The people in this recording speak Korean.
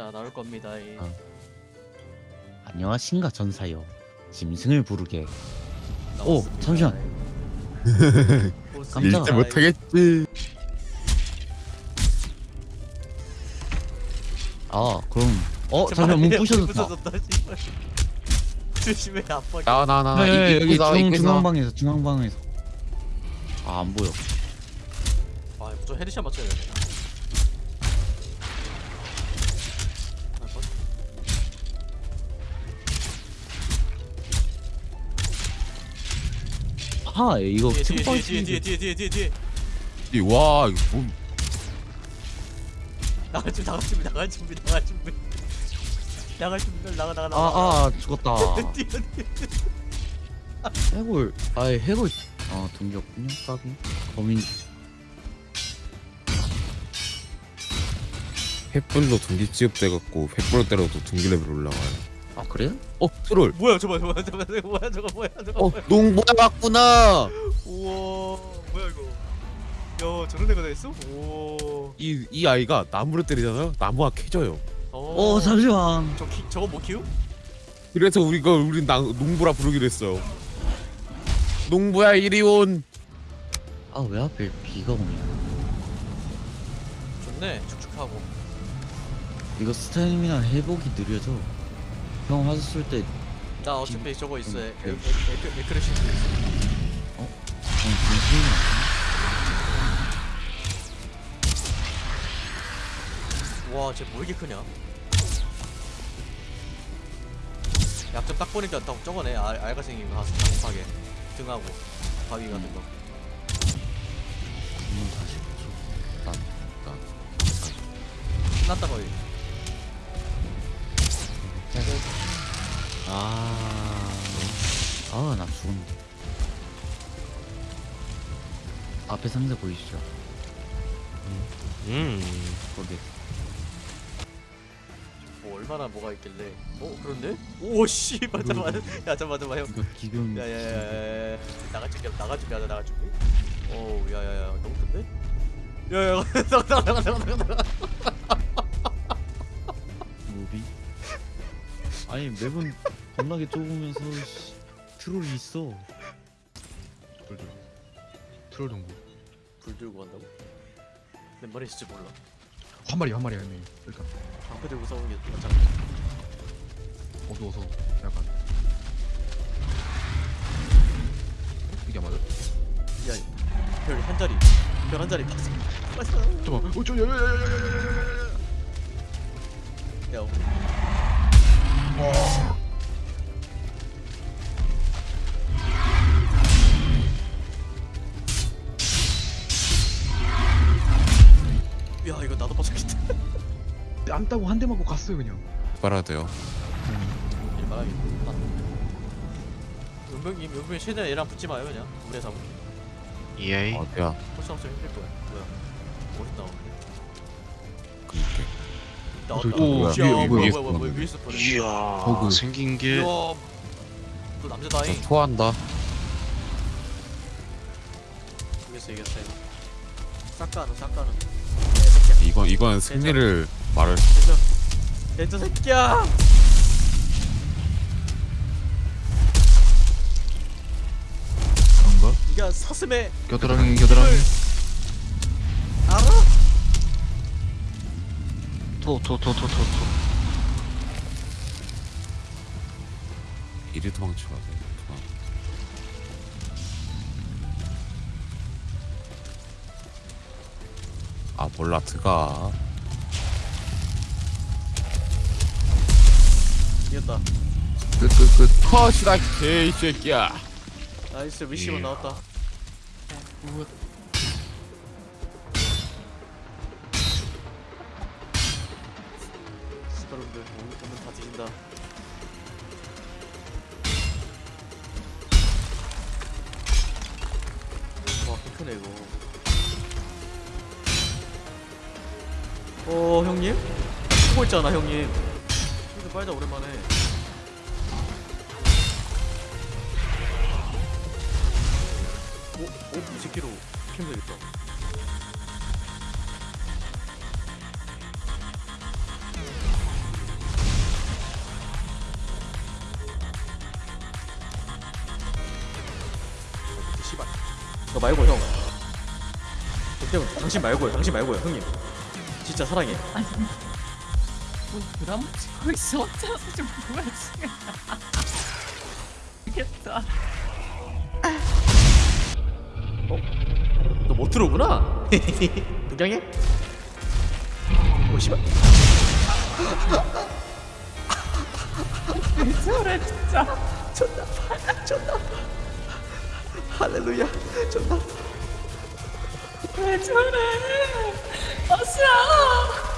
자 나올 겁니다. 이. 어. 안녕하신가 전사여 짐승을 부르게 오, 나왔습니다. 잠시만. 보스. 깜짝아. 일지 못하겠지. 아 그럼 어 제발, 잠시만 문문 부셔졌다 부셔졌다, 씨발. 조심해 아빠. 나나나 네, 네, 여기 중. 중앙방에서 중앙방에서 아 안 보여 아, 저 헤드샷 맞춰야 돼. 아, 아 이거 뒤에 뒤에 틈방 뒤에 뒤에 뒤에 뒤에 뒤에 뒤에. 이- 와 이거 뭐. 나갈 준비 나갈 준비 나갈 준비 나갈 준비. 나갈 준비 빨리 나가 나가 나가 아아 죽었다. 뛰어 뛰어 해골. 아이 해골. 아 동기였군요. 까비. 범인 횃불로 둥기 취급돼갖고 횃불로 때려도 둥기 레벨 올라가요. 아 그래요? 어 트롤. 뭐야 저거 뭐야 저거 저거 뭐야 저거 뭐야 저거 어 뭐야 농부야 맞구나. 우와 뭐야 이거 야 저런 데가 다 있어? 오이이 아이가 나무를 때리잖아요. 나무가 캐져요. 어, 어 잠시만 저 키, 저거 못 키우? 그래서 우리가 우리 나, 농부라 부르기로 했어요. 농부야 이리 온. 아 왜 하필 비가 오냐 좋네 축축하고 이거 스타미나 회복이 느려져 형 하셨을 때나 어차피 저거 있어. 에- 음, 에- 에- 에- 에크레신 있어. 형 진심이 와쟤 뭐 이렇게 크냐? 약점 딱 보니까 딱 저거네. 알, 알가 생긴 거 하게 등하고. 바위 같은 거. 보죠 신났다 거의 아 아 나 죽었는데 앞에 상자 보이시죠? 음. 거기. 뭐 얼마나 뭐가 있길래. 어 그런데? 오 씨발 잠깐만 야 잠깐만 형. 이거 기금 야야야야 나갈 준비 나갈 준비 하자 나갈 준비. 오 야야야 너무 큰데? 야야 나가 나가 나가 나가 나가 나가. 무비? 아니 매번 겁나게 좁으면서 씨, 트롤이 있어 트롤 동부 불 들고 간다고? 내 머리 진짜 몰라 한 마리 한 마리 아니네 일단 방패 들고 싸우는 게 맞잖아 어두워서 약간 이게 안 맞아? 야 별 한 자리 별 한 자리 봤어 봤어 잠깐만 어저 야야야야야야야야야 야야 안 따고 한 대 맞고 갔어요 그냥 빨아야 돼요. 일 말하겠다 연병이 연병이 최대한 얘랑 붙지 마요 그냥 물에 사고 EA 어디야? 포션 없으면 힘들 거야 뭐야 어디 나오는데 그니까. 나왔다 오, 오, 뭐야? 위에, 뭐야 위에 뭐야 뭐야. 위에서 보내 이야. 생긴 게 이야 너 남자다잉 저 토한다. 이겼어 이겼어 이거 싹 가는 싹 가는 이건 이건 승리를 말을. 됐어 됐어 새끼야 그런가? 니가 사슴에 겨드랑이 겨드랑이 알아? 토토토토토토 이리 도망쳐야 돼. 도망. 아 몰라 드가. 이겼다 끝끝끝 컷이다 개이 새끼야. 나이스 위시만 예. 나왔다 여러분들 오늘 다 뒤진다 와 괜찮네 이거 어 형님? 쓰고 있잖아 형님 좀 빨자 오랜만에. 오, 오, 이 새끼로 스킨 되겠다. 아, 씨발. 너 말고 형. 형, 당신 말고요, 당신 말고요, 형님. 진짜 사랑해. 뭐 드라마 찍고 있어 어쩌서 좀 뭐야 지금 알겠다 너못 들어오구나. 구경해? 오 씨발. 왜 저래 진짜 존나 존나. 할렐루야. 존나. 왜 저래 어서